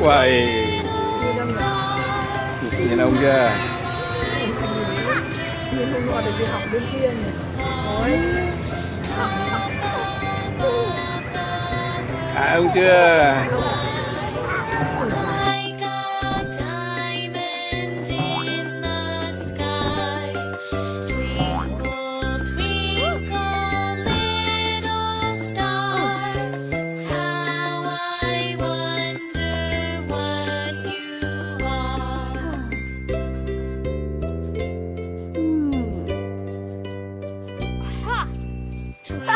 Uầy. Nhìn ông chưa? Nhìn ông ngọt để đi học bên kia này À ông chưa?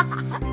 ha ha ha